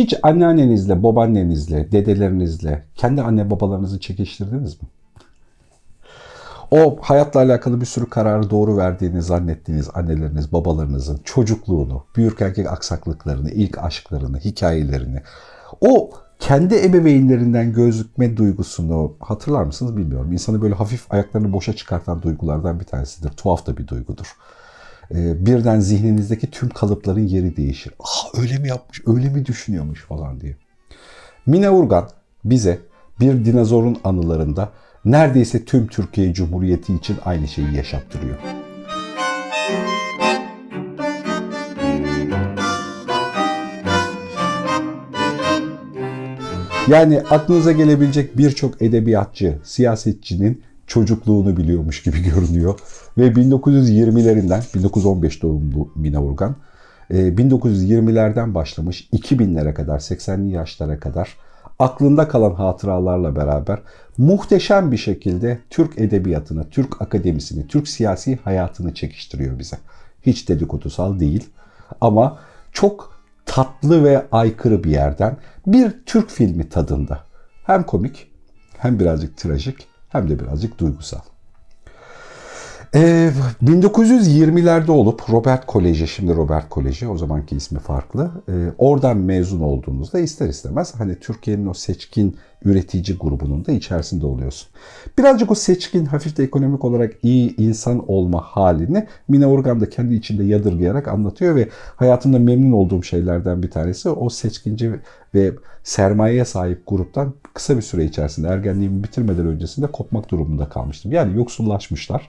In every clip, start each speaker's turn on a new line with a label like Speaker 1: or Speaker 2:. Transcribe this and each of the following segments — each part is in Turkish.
Speaker 1: Hiç anneannenizle, babaannenizle, dedelerinizle, kendi anne babalarınızı çekiştirdiniz mi? O hayatla alakalı bir sürü kararı doğru verdiğini zannettiğiniz anneleriniz, babalarınızın çocukluğunu, büyük erkek aksaklıklarını, ilk aşklarını, hikayelerini, o kendi ebeveynlerinden gözükme duygusunu hatırlar mısınız bilmiyorum. İnsanı böyle hafif ayaklarını boşa çıkartan duygulardan bir tanesidir. Tuhaf da bir duygudur. Ee, birden zihninizdeki tüm kalıpların yeri değişir. Ah öyle mi yapmış, öyle mi düşünüyormuş falan diye. Mine Urgan bize bir dinozorun anılarında neredeyse tüm Türkiye Cumhuriyeti için aynı şeyi yaşattırıyor. Yani aklınıza gelebilecek birçok edebiyatçı, siyasetçinin çocukluğunu biliyormuş gibi görünüyor. Ve 1920'lerinden, 1915 doğumlu Mine Urgan, 1920'lerden başlamış 2000'lere kadar, 80'li yaşlara kadar aklında kalan hatıralarla beraber muhteşem bir şekilde Türk edebiyatını, Türk akademisini, Türk siyasi hayatını çekiştiriyor bize. Hiç dedikodusal değil ama çok tatlı ve aykırı bir yerden bir Türk filmi tadında. Hem komik hem birazcık trajik hem de birazcık duygusal. Ee, 1920'lerde olup Robert Koleji, şimdi Robert Koleji, o zamanki ismi farklı. Ee, oradan mezun olduğunuzda ister istemez hani Türkiye'nin o seçkin üretici grubunun da içerisinde oluyorsun. Birazcık o seçkin, hafif de ekonomik olarak iyi insan olma halini Mine Organ da kendi içinde yadırgayarak anlatıyor ve hayatımda memnun olduğum şeylerden bir tanesi o seçkinci ve sermayeye sahip gruptan kısa bir süre içerisinde ergenliğimi bitirmeden öncesinde kopmak durumunda kalmıştım. Yani yoksullaşmışlar.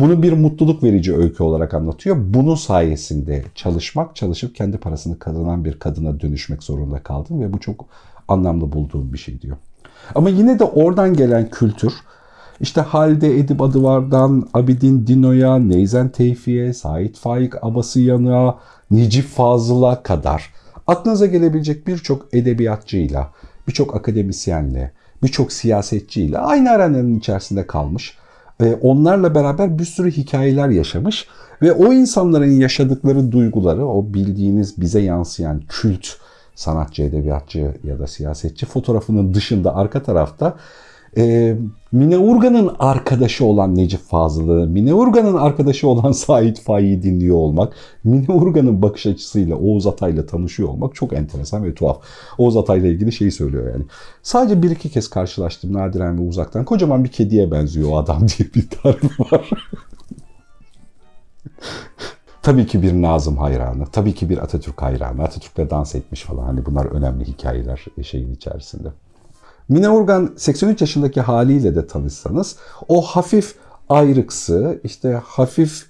Speaker 1: Bunu bir mutluluk verici öykü olarak anlatıyor. Bunun sayesinde çalışmak, çalışıp kendi parasını kazanan bir kadına dönüşmek zorunda kaldım ve bu çok anlamlı bulduğum bir şey diyor. Ama yine de oradan gelen kültür işte Halide Edip Adıvar'dan Abidin Dino'ya, Neyzen Tevfi'ye, Sait Faik Abasıyan'a, Necip Fazıl'a kadar aklınıza gelebilecek birçok edebiyatçıyla, birçok akademisyenle, birçok siyasetçiyle aynı aranın içerisinde kalmış onlarla beraber bir sürü hikayeler yaşamış ve o insanların yaşadıkları duyguları, o bildiğiniz bize yansıyan kült sanatçı, edebiyatçı ya da siyasetçi fotoğrafının dışında arka tarafta e, Mine Urgan'ın arkadaşı olan Necip Fazıl'ı, Mine Urgan'ın arkadaşı olan Sait Faik'i dinliyor olmak, Mine Urgan'ın bakış açısıyla Oğuz Atay'la tanışıyor olmak çok enteresan ve tuhaf. Oğuz Atay'la ilgili şeyi söylüyor yani. Sadece bir iki kez karşılaştım nadiren ve uzaktan. Kocaman bir kediye benziyor o adam diye bir tarif var. Tabii ki bir Nazım hayranı, tabii ki bir Atatürk hayranı. Atatürk'le dans etmiş falan. Hani bunlar önemli hikayeler şeyin içerisinde. Mine Organ 83 yaşındaki haliyle de tanışsanız o hafif ayrıksı, işte hafif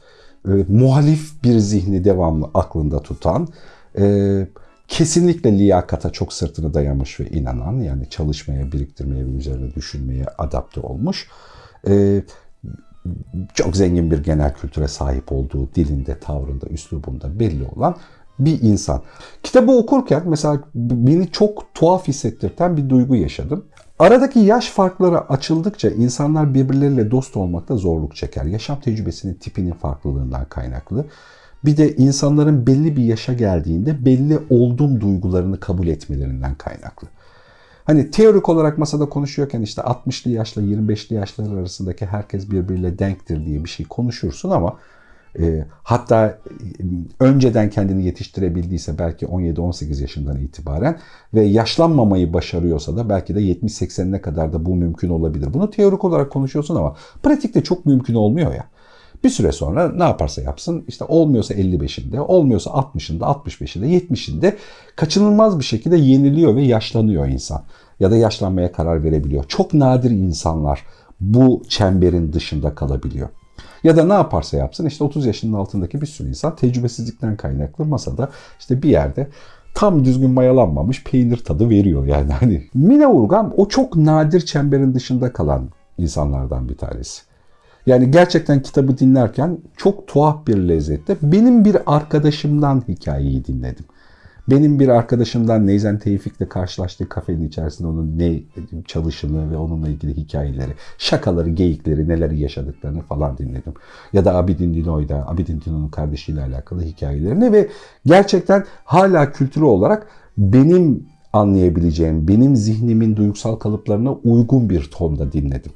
Speaker 1: e, muhalif bir zihni devamlı aklında tutan, e, kesinlikle liyakata çok sırtını dayamış ve inanan, yani çalışmaya, biriktirmeye ve üzerine düşünmeye adapte olmuş. E, çok zengin bir genel kültüre sahip olduğu dilinde, tavrında, üslubunda belli olan bir insan. Kitabı okurken mesela beni çok tuhaf hissettirten bir duygu yaşadım. Aradaki yaş farkları açıldıkça insanlar birbirleriyle dost olmakta zorluk çeker. Yaşam tecrübesinin tipinin farklılığından kaynaklı. Bir de insanların belli bir yaşa geldiğinde belli oldum duygularını kabul etmelerinden kaynaklı. Hani teorik olarak masada konuşuyorken işte 60'lı yaşla 25'li yaşlar arasındaki herkes birbiriyle denktir diye bir şey konuşursun ama e, hatta e, önceden kendini yetiştirebildiyse belki 17-18 yaşından itibaren ve yaşlanmamayı başarıyorsa da belki de 70-80'ine kadar da bu mümkün olabilir. Bunu teorik olarak konuşuyorsun ama pratikte çok mümkün olmuyor ya. Bir süre sonra ne yaparsa yapsın işte olmuyorsa 55'inde, olmuyorsa 60'ında, 65'inde, 70'inde kaçınılmaz bir şekilde yeniliyor ve yaşlanıyor insan. Ya da yaşlanmaya karar verebiliyor. Çok nadir insanlar bu çemberin dışında kalabiliyor. Ya da ne yaparsa yapsın işte 30 yaşının altındaki bir sürü insan tecrübesizlikten kaynaklı masada işte bir yerde tam düzgün mayalanmamış peynir tadı veriyor yani. Hani Mine Urgan o çok nadir çemberin dışında kalan insanlardan bir tanesi. Yani gerçekten kitabı dinlerken çok tuhaf bir lezzette benim bir arkadaşımdan hikayeyi dinledim. Benim bir arkadaşımdan Neyzen Tevfik'le karşılaştığı kafenin içerisinde onun ne çalışını ve onunla ilgili hikayeleri, şakaları, geyikleri, neler yaşadıklarını falan dinledim. Ya da Abidin Dino'yda, Abidin Dino'nun kardeşiyle alakalı hikayelerini ve gerçekten hala kültürü olarak benim anlayabileceğim, benim zihnimin duygusal kalıplarına uygun bir tonda dinledim.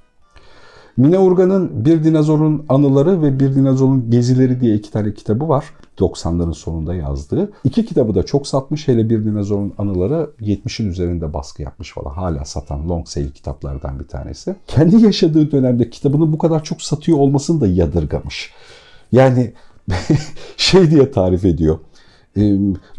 Speaker 1: Mine Urgan'ın Bir Dinozorun Anıları ve Bir Dinozorun Gezileri diye iki tane kitabı var. 90'ların sonunda yazdığı. İki kitabı da çok satmış. Hele Bir Dinozorun Anıları 70'in üzerinde baskı yapmış falan. Hala satan long sale kitaplardan bir tanesi. Kendi yaşadığı dönemde kitabını bu kadar çok satıyor olmasını da yadırgamış. Yani şey diye tarif ediyor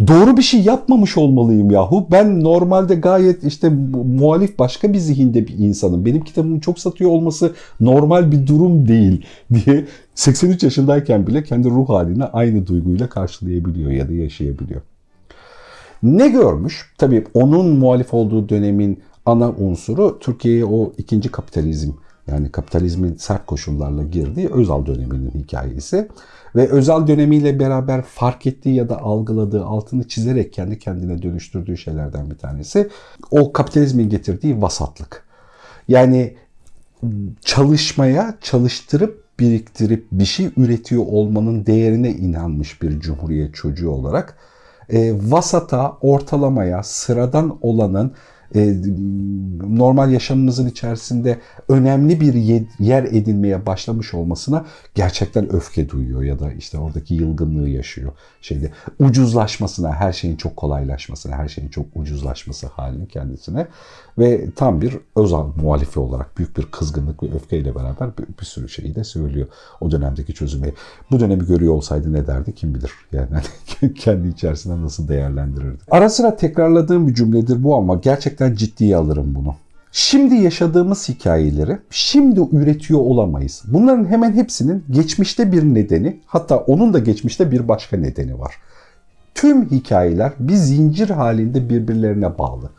Speaker 1: doğru bir şey yapmamış olmalıyım yahu. Ben normalde gayet işte muhalif başka bir zihinde bir insanım. Benim kitabımı çok satıyor olması normal bir durum değil diye 83 yaşındayken bile kendi ruh haline aynı duyguyla karşılayabiliyor ya da yaşayabiliyor. Ne görmüş? Tabii onun muhalif olduğu dönemin ana unsuru Türkiye'ye o ikinci kapitalizm yani kapitalizmin sert koşullarla girdiği Özal döneminin hikayesi. Ve Özal dönemiyle beraber fark ettiği ya da algıladığı, altını çizerek kendi kendine dönüştürdüğü şeylerden bir tanesi o kapitalizmin getirdiği vasatlık. Yani çalışmaya, çalıştırıp biriktirip bir şey üretiyor olmanın değerine inanmış bir cumhuriyet çocuğu olarak e, vasata, ortalamaya, sıradan olanın normal yaşamımızın içerisinde önemli bir yer edinmeye başlamış olmasına gerçekten öfke duyuyor ya da işte oradaki yılgınlığı yaşıyor. Şeyde ucuzlaşmasına, her şeyin çok kolaylaşmasına, her şeyin çok ucuzlaşması halini kendisine ve tam bir Özal muhalifi olarak büyük bir kızgınlık ve öfkeyle beraber bir, bir sürü şeyi de söylüyor o dönemdeki çözümü. Bu dönemi görüyor olsaydı ne derdi kim bilir. Yani kendi içerisinde nasıl değerlendirirdi. Ara sıra tekrarladığım bir cümledir bu ama gerçekten ciddiye alırım bunu. Şimdi yaşadığımız hikayeleri şimdi üretiyor olamayız. Bunların hemen hepsinin geçmişte bir nedeni, hatta onun da geçmişte bir başka nedeni var. Tüm hikayeler bir zincir halinde birbirlerine bağlı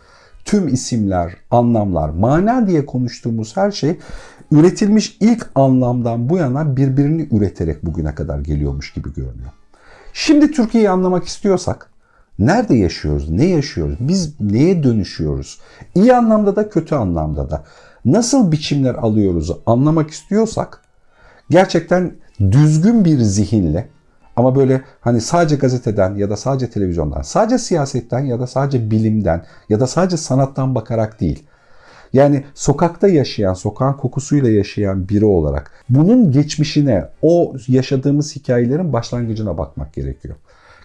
Speaker 1: tüm isimler, anlamlar, mana diye konuştuğumuz her şey üretilmiş ilk anlamdan bu yana birbirini üreterek bugüne kadar geliyormuş gibi görünüyor. Şimdi Türkiye'yi anlamak istiyorsak nerede yaşıyoruz, ne yaşıyoruz, biz neye dönüşüyoruz? İyi anlamda da kötü anlamda da nasıl biçimler alıyoruz anlamak istiyorsak gerçekten düzgün bir zihinle ama böyle hani sadece gazeteden ya da sadece televizyondan, sadece siyasetten ya da sadece bilimden ya da sadece sanattan bakarak değil. Yani sokakta yaşayan, sokağın kokusuyla yaşayan biri olarak bunun geçmişine, o yaşadığımız hikayelerin başlangıcına bakmak gerekiyor.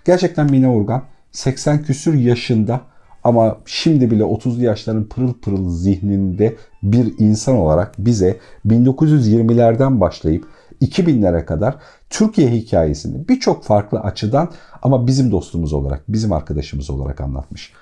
Speaker 1: Gerçekten Mine Urgan 80 küsür yaşında ama şimdi bile 30'lu yaşların pırıl pırıl zihninde bir insan olarak bize 1920'lerden başlayıp 2000'lere kadar Türkiye hikayesini birçok farklı açıdan ama bizim dostumuz olarak, bizim arkadaşımız olarak anlatmış.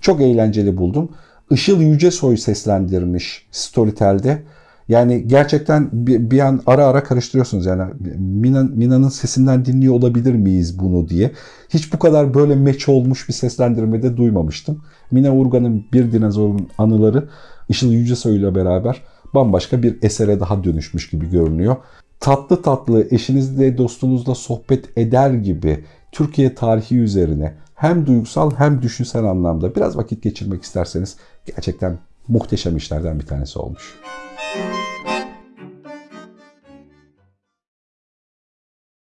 Speaker 1: Çok eğlenceli buldum. Işıl Yücesoy seslendirmiş Storytel'de. Yani gerçekten bir, bir an ara ara karıştırıyorsunuz yani Mina, Mina'nın sesinden dinliyor olabilir miyiz bunu diye. Hiç bu kadar böyle meç olmuş bir seslendirmede duymamıştım. Mina Urgan'ın Bir Dinozorun Anıları Işıl Yücesoy ile beraber bambaşka bir esere daha dönüşmüş gibi görünüyor tatlı tatlı eşinizle dostunuzla sohbet eder gibi Türkiye tarihi üzerine hem duygusal hem düşünsel anlamda biraz vakit geçirmek isterseniz gerçekten muhteşem işlerden bir tanesi olmuş. Thank you.